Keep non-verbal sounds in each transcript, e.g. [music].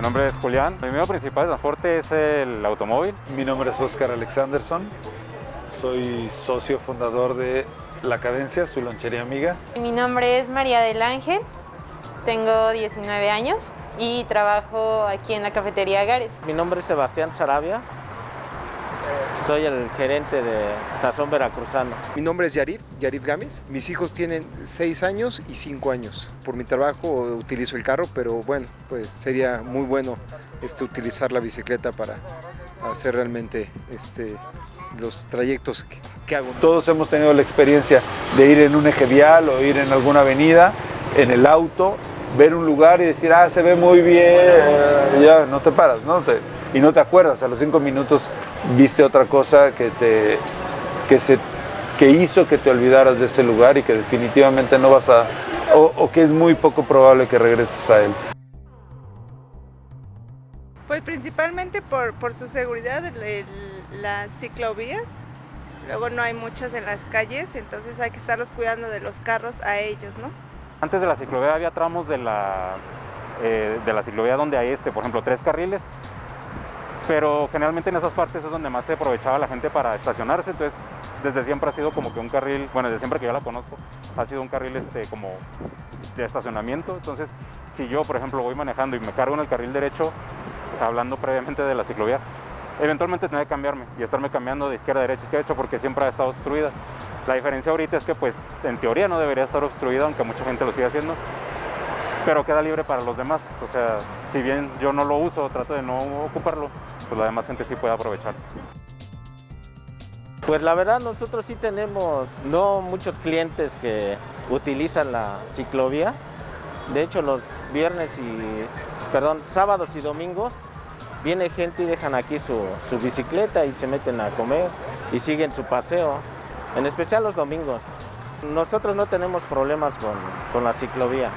nombre es Julián. Mi medio principal de transporte es el automóvil. Mi nombre es Oscar Alexanderson. Soy socio fundador de La Cadencia, su lonchería amiga. Mi nombre es María del Ángel. Tengo 19 años y trabajo aquí en la cafetería Gares. Mi nombre es Sebastián Sarabia. Soy el gerente de Sazón Veracruzano. Mi nombre es Yarif, Yarif Gámez. Mis hijos tienen 6 años y 5 años. Por mi trabajo utilizo el carro, pero bueno, pues sería muy bueno este, utilizar la bicicleta para hacer realmente este, los trayectos que, que hago. Todos hemos tenido la experiencia de ir en un eje vial o ir en alguna avenida, en el auto, ver un lugar y decir, ah, se ve muy bien, ya no te paras, ¿no? Te- y no te acuerdas, a los cinco minutos viste otra cosa que, te, que, se, que hizo que te olvidaras de ese lugar y que definitivamente no vas a, o, o que es muy poco probable que regreses a él. Pues principalmente por, por su seguridad, el- el- las ciclovías. Luego no hay muchas en las calles, entonces hay que estarlos cuidando de los carros a ellos, ¿no? Antes de la ciclovía había tramos de la, eh, de la ciclovía donde hay, este, por ejemplo, tres carriles, pero generalmente en esas partes es donde más se aprovechaba la gente para estacionarse, entonces desde siempre ha sido como que un carril, bueno, desde siempre que yo la conozco, ha sido un carril este, como de estacionamiento, entonces si yo, por ejemplo, voy manejando y me cargo en el carril derecho, hablando previamente de la ciclovía, eventualmente tendré que cambiarme y estarme cambiando de izquierda a derecha, izquierda porque siempre ha estado obstruida. La diferencia ahorita es que, pues, en teoría no debería estar obstruida, aunque mucha gente lo sigue haciendo, pero queda libre para los demás. O sea, si bien yo no lo uso, trato de no ocuparlo, pues la demás gente sí puede aprovechar. Pues la verdad nosotros sí tenemos no muchos clientes que utilizan la ciclovía. De hecho los viernes y, perdón, sábados y domingos viene gente y dejan aquí su, su bicicleta y se meten a comer y siguen su paseo, en especial los domingos. Nosotros no tenemos problemas con, con la ciclovía.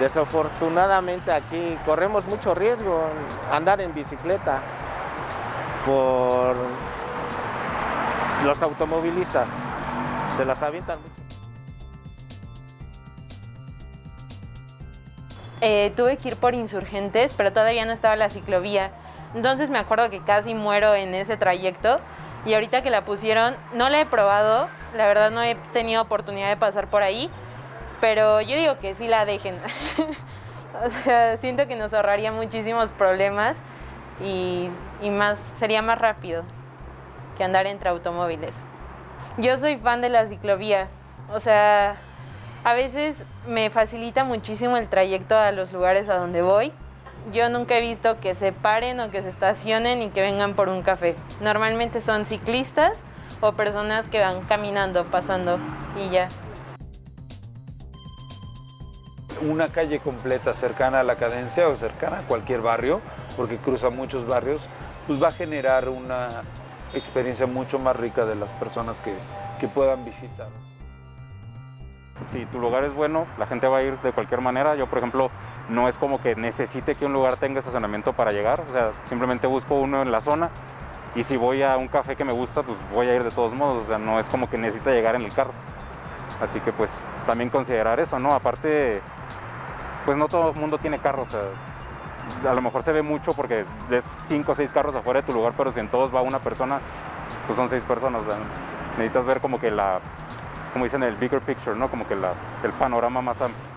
Desafortunadamente aquí corremos mucho riesgo andar en bicicleta por los automovilistas. Se las avientan mucho. Eh, tuve que ir por insurgentes, pero todavía no estaba la ciclovía. Entonces me acuerdo que casi muero en ese trayecto. Y ahorita que la pusieron, no la he probado. La verdad no he tenido oportunidad de pasar por ahí. Pero yo digo que sí la dejen. [laughs] o sea, siento que nos ahorraría muchísimos problemas y, y más, sería más rápido que andar entre automóviles. Yo soy fan de la ciclovía. O sea, a veces me facilita muchísimo el trayecto a los lugares a donde voy. Yo nunca he visto que se paren o que se estacionen y que vengan por un café. Normalmente son ciclistas o personas que van caminando, pasando y ya. Una calle completa cercana a la cadencia o cercana a cualquier barrio, porque cruza muchos barrios, pues va a generar una experiencia mucho más rica de las personas que, que puedan visitar. Si tu lugar es bueno, la gente va a ir de cualquier manera. Yo, por ejemplo, no es como que necesite que un lugar tenga estacionamiento para llegar, o sea, simplemente busco uno en la zona y si voy a un café que me gusta, pues voy a ir de todos modos, o sea, no es como que necesite llegar en el carro. Así que pues también considerar eso, ¿no? Aparte, pues no todo el mundo tiene carro, o sea, a lo mejor se ve mucho porque ves cinco o seis carros afuera de tu lugar, pero si en todos va una persona, pues son seis personas, o necesitas ver como que la, como dicen, el bigger picture, ¿no? Como que la, el panorama más amplio.